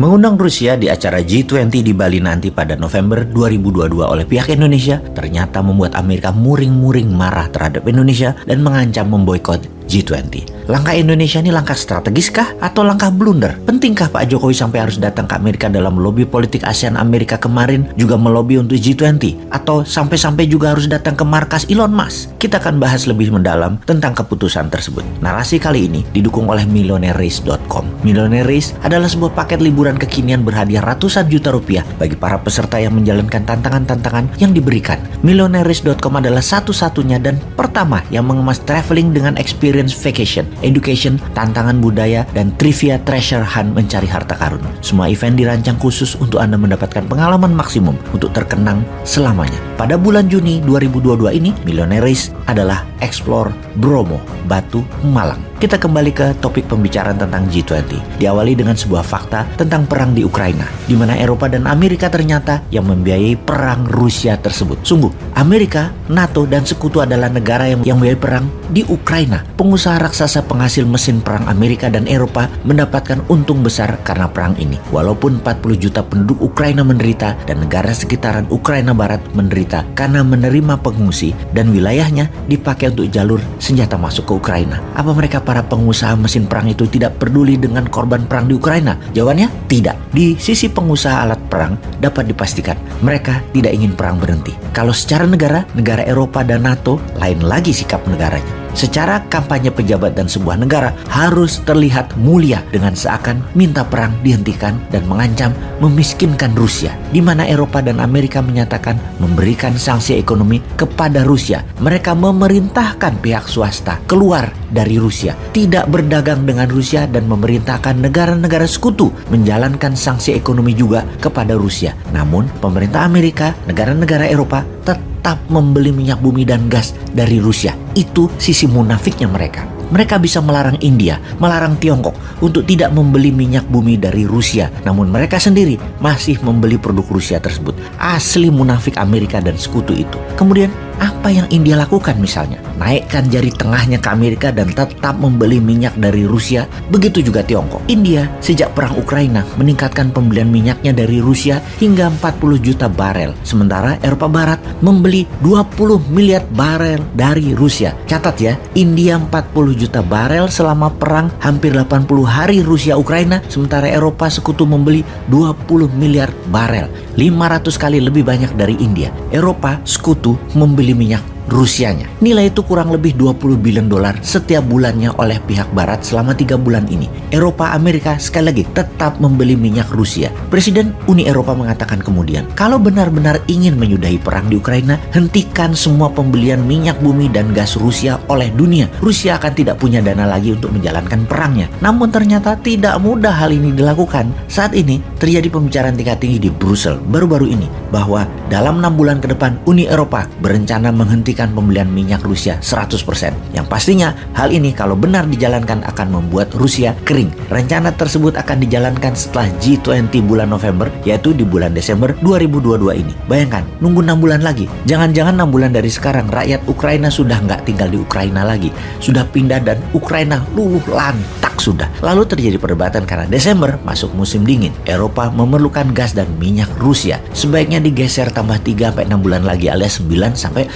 Mengundang Rusia di acara G20 di Bali nanti pada November 2022 oleh pihak Indonesia ternyata membuat Amerika muring-muring marah terhadap Indonesia dan mengancam memboikot G20. Langkah Indonesia ini langkah strategis kah atau langkah blunder? Pentingkah Pak Jokowi sampai harus datang ke Amerika dalam lobby politik ASEAN Amerika kemarin juga melobi untuk G20 atau sampai-sampai juga harus datang ke markas Elon Musk? Kita akan bahas lebih mendalam tentang keputusan tersebut. Narasi kali ini didukung oleh millionaires.com. Millionaire adalah sebuah paket liburan kekinian berhadiah ratusan juta rupiah bagi para peserta yang menjalankan tantangan-tantangan yang diberikan. Millionaires.com adalah satu-satunya dan pertama yang mengemas traveling dengan experience vacation education, tantangan budaya, dan trivia treasure hunt mencari harta karun. Semua event dirancang khusus untuk Anda mendapatkan pengalaman maksimum untuk terkenang selamanya. Pada bulan Juni 2022 ini, Millionaires adalah Explore Bromo, Batu, Malang. Kita kembali ke topik pembicaraan tentang G20. Diawali dengan sebuah fakta tentang perang di Ukraina, di mana Eropa dan Amerika ternyata yang membiayai perang Rusia tersebut. Sungguh, Amerika, NATO, dan sekutu adalah negara yang, yang membiayai perang di Ukraina. Pengusaha raksasa penghasil mesin perang Amerika dan Eropa mendapatkan untung besar karena perang ini. Walaupun 40 juta penduduk Ukraina menderita dan negara sekitaran Ukraina Barat menderita karena menerima pengungsi dan wilayahnya dipakai untuk jalur senjata masuk ke Ukraina. Apa mereka para pengusaha mesin perang itu tidak peduli dengan korban perang di Ukraina? Jawabannya tidak. Di sisi pengusaha alat perang dapat dipastikan mereka tidak ingin perang berhenti. Kalau secara negara, negara Eropa dan NATO lain lagi sikap negaranya. Secara kampanye pejabat dan sebuah negara harus terlihat mulia dengan seakan minta perang dihentikan dan mengancam memiskinkan Rusia. Di mana Eropa dan Amerika menyatakan memberikan sanksi ekonomi kepada Rusia. Mereka memerintahkan pihak swasta keluar dari Rusia, tidak berdagang dengan Rusia dan memerintahkan negara-negara sekutu menjalankan sanksi ekonomi juga kepada Rusia. Namun, pemerintah Amerika, negara-negara Eropa tetap tetap membeli minyak bumi dan gas dari Rusia. Itu sisi munafiknya mereka. Mereka bisa melarang India, melarang Tiongkok untuk tidak membeli minyak bumi dari Rusia. Namun mereka sendiri masih membeli produk Rusia tersebut. Asli munafik Amerika dan sekutu itu. Kemudian apa yang India lakukan misalnya? Naikkan jari tengahnya ke Amerika dan tetap membeli minyak dari Rusia. Begitu juga Tiongkok. India sejak perang Ukraina meningkatkan pembelian minyaknya dari Rusia hingga 40 juta barel. Sementara Eropa Barat membeli 20 miliar barel dari Rusia. Catat ya, India 40 juta barel selama perang hampir 80 hari Rusia Ukraina. Sementara Eropa sekutu membeli 20 miliar barel. 500 kali lebih banyak dari India. Eropa sekutu membeli minyak Rusianya. Nilai itu kurang lebih 20 bilion dolar setiap bulannya oleh pihak barat selama tiga bulan ini. Eropa, Amerika sekali lagi tetap membeli minyak Rusia. Presiden Uni Eropa mengatakan kemudian, kalau benar-benar ingin menyudahi perang di Ukraina, hentikan semua pembelian minyak bumi dan gas Rusia oleh dunia. Rusia akan tidak punya dana lagi untuk menjalankan perangnya. Namun ternyata tidak mudah hal ini dilakukan. Saat ini terjadi pembicaraan tingkat tinggi di Brussel baru-baru ini bahwa dalam enam bulan ke depan Uni Eropa berencana menghentikan menghentikan pembelian minyak Rusia 100%. Yang pastinya hal ini kalau benar dijalankan akan membuat Rusia kering. Rencana tersebut akan dijalankan setelah G20 bulan November yaitu di bulan Desember 2022 ini. Bayangkan, nunggu 6 bulan lagi. Jangan-jangan 6 bulan dari sekarang rakyat Ukraina sudah nggak tinggal di Ukraina lagi. Sudah pindah dan Ukraina luluh lantak sudah. Lalu terjadi perdebatan karena Desember masuk musim dingin. Eropa memerlukan gas dan minyak Rusia. Sebaiknya digeser tambah 3 sampai 6 bulan lagi alias 9 sampai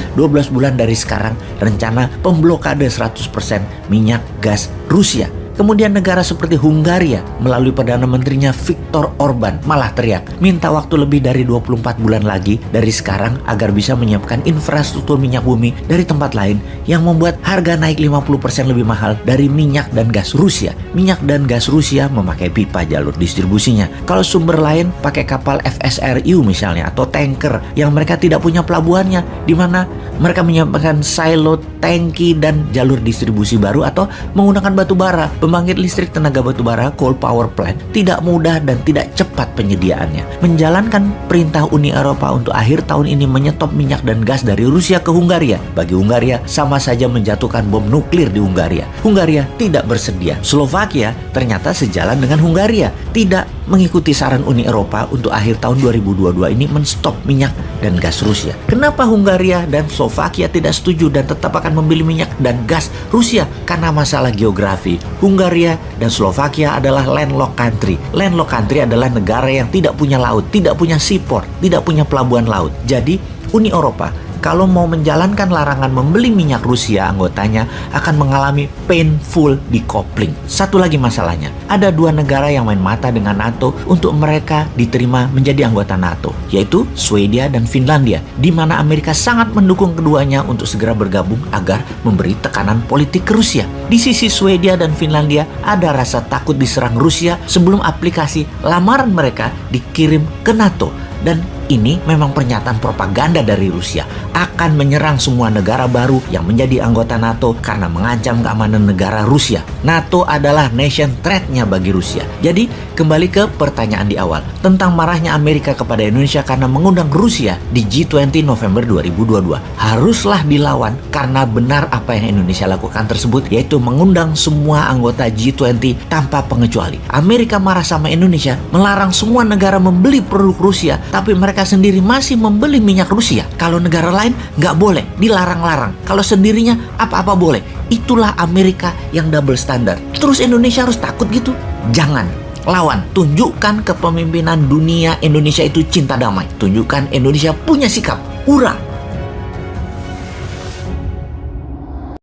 12 bulan dari sekarang rencana pemblokade 100% minyak gas Rusia Kemudian negara seperti Hungaria melalui Perdana Menterinya Viktor Orban malah teriak minta waktu lebih dari 24 bulan lagi dari sekarang agar bisa menyiapkan infrastruktur minyak bumi dari tempat lain yang membuat harga naik 50% lebih mahal dari minyak dan gas Rusia. Minyak dan gas Rusia memakai pipa jalur distribusinya. Kalau sumber lain pakai kapal FSRU misalnya atau tanker yang mereka tidak punya pelabuhannya di mana mereka menyiapkan silo, tangki dan jalur distribusi baru atau menggunakan batu bara Pembangkit listrik tenaga batubara coal power plant tidak mudah dan tidak cepat penyediaannya. Menjalankan perintah Uni Eropa untuk akhir tahun ini menyetop minyak dan gas dari Rusia ke Hungaria. Bagi Hungaria sama saja menjatuhkan bom nuklir di Hungaria. Hungaria tidak bersedia. Slovakia ternyata sejalan dengan Hungaria, tidak mengikuti saran Uni Eropa untuk akhir tahun 2022 ini menstop minyak dan gas Rusia. Kenapa Hungaria dan Slovakia tidak setuju dan tetap akan membeli minyak dan gas Rusia? Karena masalah geografi. Hungaria dan Slovakia adalah landlocked country. Landlocked country adalah negara yang tidak punya laut, tidak punya seaport, tidak punya pelabuhan laut. Jadi, Uni Eropa kalau mau menjalankan larangan membeli minyak Rusia, anggotanya akan mengalami painful decoupling. Satu lagi masalahnya, ada dua negara yang main mata dengan NATO untuk mereka diterima menjadi anggota NATO, yaitu Swedia dan Finlandia, di mana Amerika sangat mendukung keduanya untuk segera bergabung agar memberi tekanan politik ke Rusia. Di sisi Swedia dan Finlandia ada rasa takut diserang Rusia sebelum aplikasi lamaran mereka dikirim ke NATO dan ini memang pernyataan propaganda dari Rusia akan menyerang semua negara baru yang menjadi anggota NATO karena mengancam keamanan negara Rusia. NATO adalah nation threat-nya bagi Rusia. Jadi, kembali ke pertanyaan di awal tentang marahnya Amerika kepada Indonesia karena mengundang Rusia di G20 November 2022. Haruslah dilawan karena benar apa yang Indonesia lakukan tersebut yaitu mengundang semua anggota G20 tanpa pengecuali. Amerika marah sama Indonesia melarang semua negara membeli produk Rusia tapi mereka mereka sendiri masih membeli minyak Rusia. Kalau negara lain nggak boleh, dilarang-larang. Kalau sendirinya apa-apa boleh. Itulah Amerika yang double standard. Terus Indonesia harus takut gitu? Jangan. Lawan, tunjukkan kepemimpinan dunia Indonesia itu cinta damai. Tunjukkan Indonesia punya sikap. Ura,